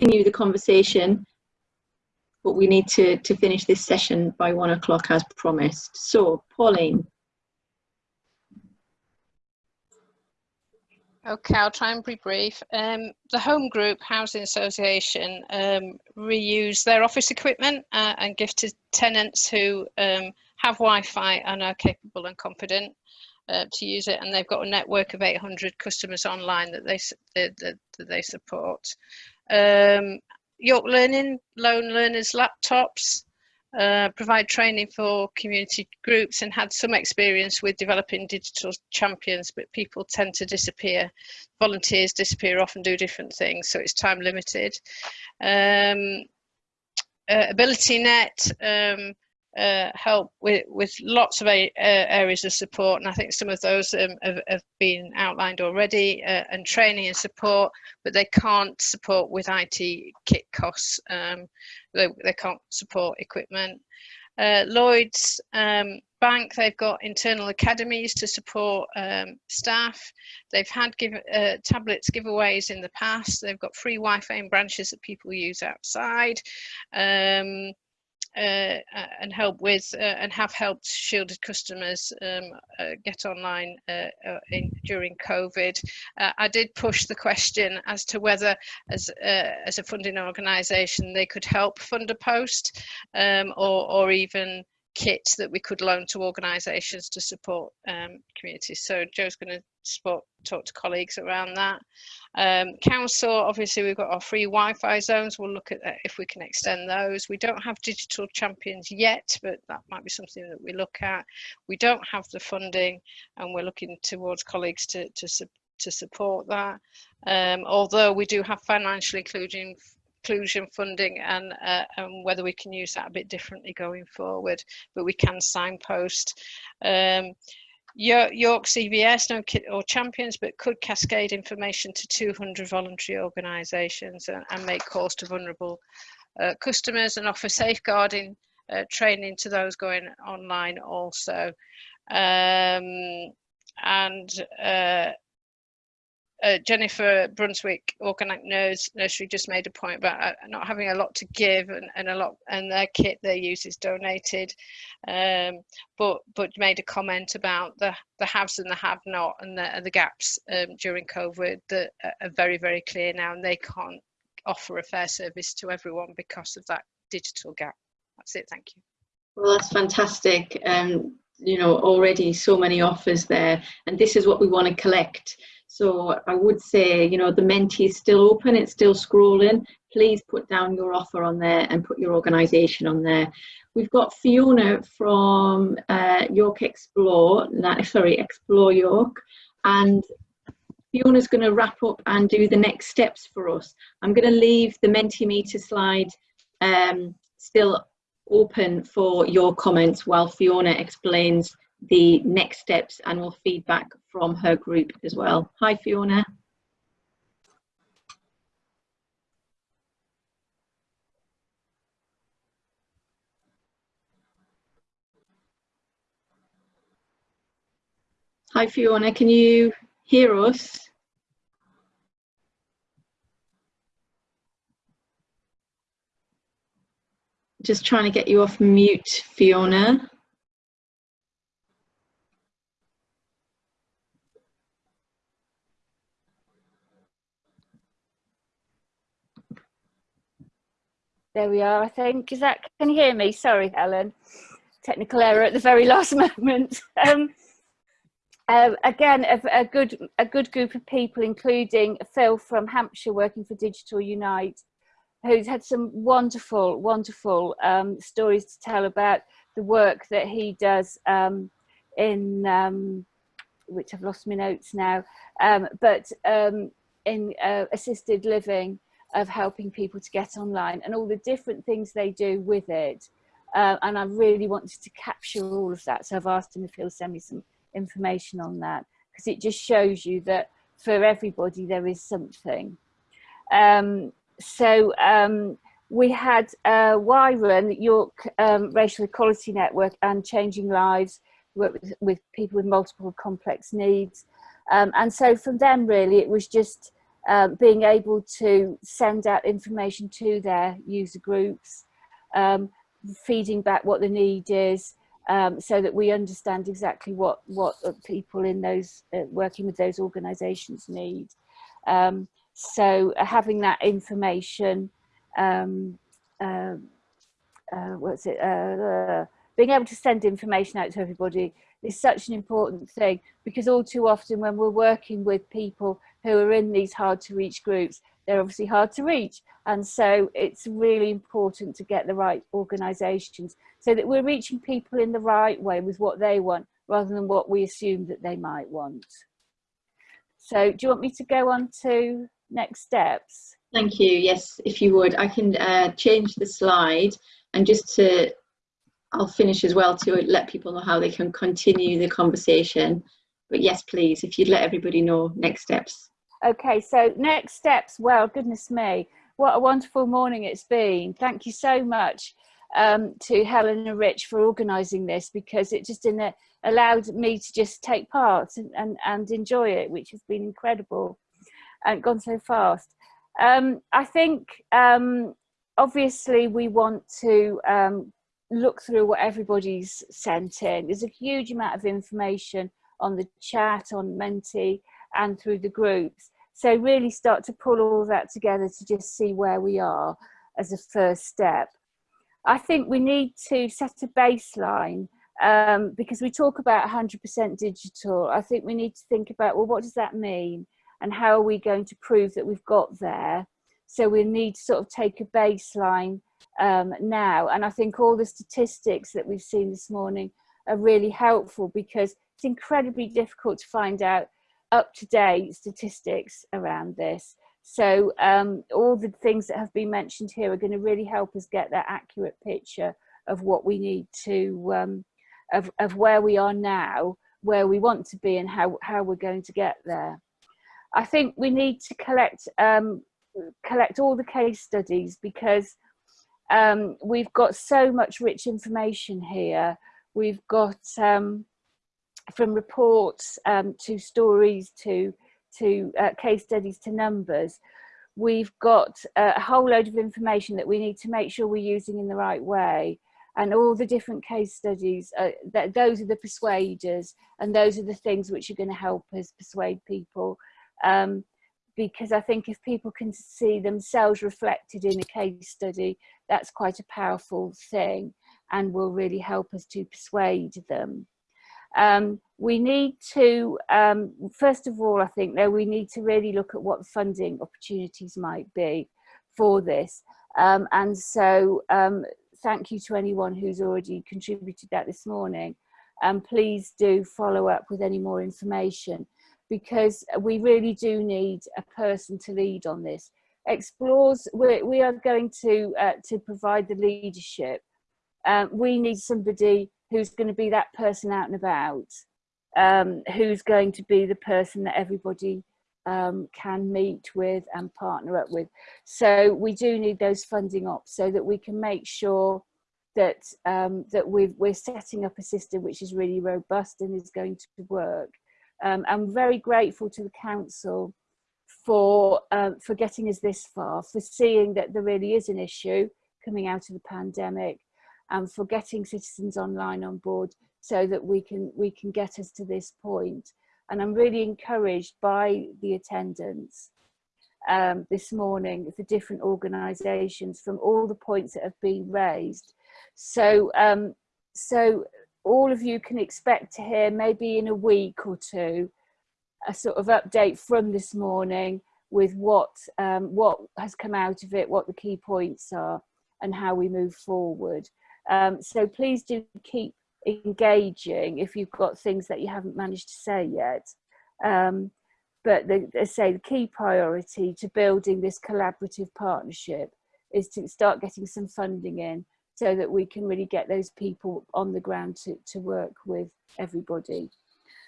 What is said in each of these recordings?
continue the conversation, but we need to, to finish this session by one o'clock as promised. So, Pauline. Okay, I'll try and be brief. Um, the Home Group Housing Association um, reuse their office equipment uh, and give to tenants who um, have Wi-Fi and are capable and competent uh, to use it. And they've got a network of 800 customers online that they that, that they support. Um, York Learning loan learners laptops uh, provide training for community groups and had some experience with developing digital champions, but people tend to disappear. Volunteers disappear off and do different things, so it's time limited. Um, uh, AbilityNet um, uh, help with, with lots of a, uh, areas of support. And I think some of those um, have, have, been outlined already uh, and training and support but they can't support with IT kit costs. Um, they, they can't support equipment. Uh, Lloyds um, Bank they've got internal academies to support um, staff. They've had give, uh, tablets giveaways in the past. They've got free Wi-Fi in branches that people use outside. Um, and help with uh, and have helped shielded customers um, uh, get online uh, uh, in, during COVID. I did push the question as to whether as, as a funding organisation they could help fund a post um, or, or even kits that we could loan to organisations to support um, communities. So Joe's going to talk to colleagues around that. Um, council, obviously we've got our free Wi-Fi zones. We'll look at if we can extend those. We don't have digital champions yet, but that might be something that we look at. We don't have the funding and we're looking towards colleagues to, to, to support that. Um, although we do have financial inclusion inclusion funding and, uh, and whether we can use that a bit differently going forward, but we can signpost. Um, York no kit or champions, but could cascade information to 200 voluntary organisations and, and, make calls to vulnerable uh, customers and offer safeguarding uh, training to those going online also. Um, and uh, uh, Jennifer Brunswick Organic Nursery just made a point about uh, not having a lot to give and, and a lot and their kit they use is donated. Um, but but made a comment about the the haves and the have not and the, and the gaps um, during COVID that are very very clear now and they can't offer a fair service to everyone because of that digital gap. That's it thank you. Well that's fantastic. Um you know already so many offers there and this is what we want to collect so I would say, you know, the Menti is still open, it's still scrolling. Please put down your offer on there and put your organisation on there. We've got Fiona from uh, York Explore, sorry, Explore York, and Fiona's going to wrap up and do the next steps for us. I'm going to leave the Mentimeter slide um, still open for your comments while Fiona explains the next steps and will feedback from her group as well. Hi, Fiona. Hi, Fiona. Can you hear us? Just trying to get you off mute, Fiona. There we are, I think. Is that, can you hear me? Sorry, Helen. Technical error at the very last moment. Um, uh, again, a, a, good, a good group of people, including Phil from Hampshire working for Digital Unite, who's had some wonderful, wonderful um, stories to tell about the work that he does um, in, um, which I've lost my notes now, um, but um, in uh, assisted living of helping people to get online and all the different things they do with it. Uh, and I really wanted to capture all of that. So I've asked him if he'll send me some information on that because it just shows you that for everybody there is something. Um, so um, we had uh, Wyron, York um, Racial Equality Network and Changing Lives, work with, with people with multiple complex needs. Um, and so from them really it was just um, being able to send out information to their user groups, um, feeding back what the need is, um, so that we understand exactly what what people in those uh, working with those organisations need. Um, so uh, having that information, um, uh, uh, what's it? Uh, being able to send information out to everybody is such an important thing because all too often when we're working with people who are in these hard to reach groups, they're obviously hard to reach. And so it's really important to get the right organisations so that we're reaching people in the right way with what they want rather than what we assume that they might want. So do you want me to go on to next steps? Thank you. Yes, if you would. I can uh, change the slide and just to, I'll finish as well to let people know how they can continue the conversation. But yes, please, if you'd let everybody know next steps. Okay, so next steps, well, goodness me, what a wonderful morning it's been. Thank you so much um, to Helen and Rich for organising this because it just in a, allowed me to just take part and, and, and enjoy it, which has been incredible and gone so fast. Um, I think um, obviously we want to um, look through what everybody's sent in. There's a huge amount of information on the chat, on Menti, and through the groups. So really start to pull all that together to just see where we are as a first step. I think we need to set a baseline um, because we talk about 100% digital. I think we need to think about, well, what does that mean? And how are we going to prove that we've got there? So we need to sort of take a baseline um, now. And I think all the statistics that we've seen this morning are really helpful because it's incredibly difficult to find out up-to-date statistics around this. So um, all the things that have been mentioned here are going to really help us get that accurate picture of what we need to, um, of, of where we are now, where we want to be and how, how we're going to get there. I think we need to collect, um, collect all the case studies because um, we've got so much rich information here. We've got um, from reports um, to stories to to uh, case studies to numbers. We've got a whole load of information that we need to make sure we're using in the right way. And all the different case studies uh, that those are the persuaders and those are the things which are going to help us persuade people. Um, because I think if people can see themselves reflected in a case study that's quite a powerful thing and will really help us to persuade them. Um, we need to, um, first of all, I think that we need to really look at what funding opportunities might be for this. Um, and so um, thank you to anyone who's already contributed that this morning. And please do follow up with any more information because we really do need a person to lead on this. Explores, we're, we are going to, uh, to provide the leadership. Um, we need somebody who's going to be that person out and about, um, who's going to be the person that everybody um, can meet with and partner up with. So we do need those funding ops so that we can make sure that um, that we are setting up a system which is really robust and is going to work. Um, I'm very grateful to the council for um, for getting us this far, for seeing that there really is an issue coming out of the pandemic, and for getting citizens online on board so that we can we can get us to this point. and I'm really encouraged by the attendance um, this morning for different organisations from all the points that have been raised so um, so all of you can expect to hear maybe in a week or two a sort of update from this morning with what um, what has come out of it, what the key points are and how we move forward. Um, so please do keep engaging if you've got things that you haven't managed to say yet. Um, but the, I say the key priority to building this collaborative partnership is to start getting some funding in so that we can really get those people on the ground to, to work with everybody.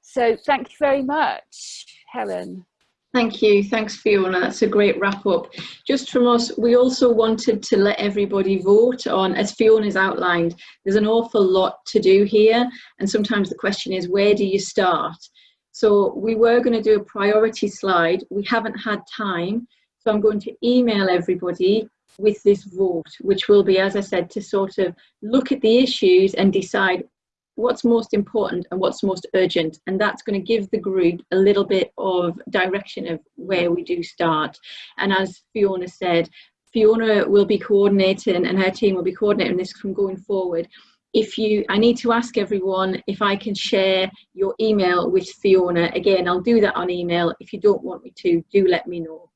So thank you very much, Helen. Thank you. Thanks, Fiona. That's a great wrap up. Just from us, we also wanted to let everybody vote on, as Fiona's outlined, there's an awful lot to do here. And sometimes the question is, where do you start? So we were going to do a priority slide. We haven't had time. So I'm going to email everybody with this vote, which will be, as I said, to sort of look at the issues and decide what's most important and what's most urgent. And that's going to give the group a little bit of direction of where we do start. And as Fiona said, Fiona will be coordinating and her team will be coordinating this from going forward. If you, I need to ask everyone if I can share your email with Fiona. Again, I'll do that on email. If you don't want me to, do let me know.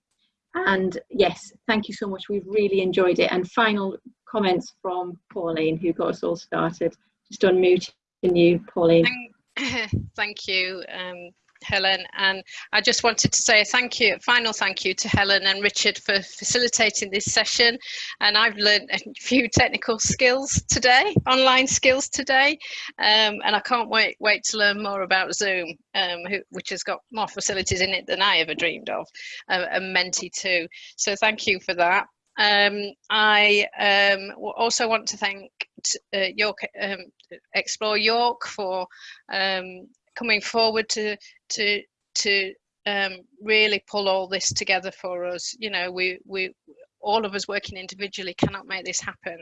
And yes, thank you so much. We've really enjoyed it. And final comments from Pauline, who got us all started. Just unmuting you, Pauline. Thank, thank you, um, Helen. And I just wanted to say a thank you, final thank you to Helen and Richard for facilitating this session. And I've learned a few technical skills today, online skills today. Um, and I can't wait, wait to learn more about Zoom, um, who, which has got more facilities in it than I ever dreamed of, uh, and Menti too. So thank you for that. Um, I um, also want to thank uh, York um, Explore York for um, coming forward to to to um, really pull all this together for us. You know, we we all of us working individually cannot make this happen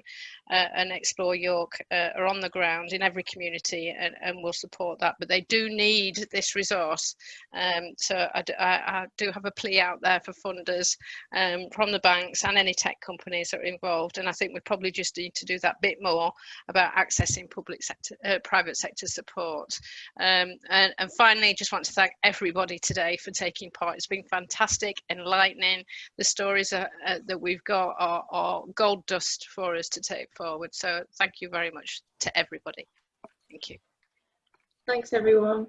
uh, and explore york uh, are on the ground in every community and, and will support that. But they do need this resource. Um, so I, do have a plea out there for funders um, from the banks and any tech companies that are involved. And i think we probably just need to do that bit more about accessing public sector uh, private sector support. Um, and, and finally just want to thank everybody today for taking part. It's been fantastic enlightening. The stories are, uh, that we've got our, are gold dust for us to take forward. So thank you very much to everybody. Thank you. Thanks, everyone.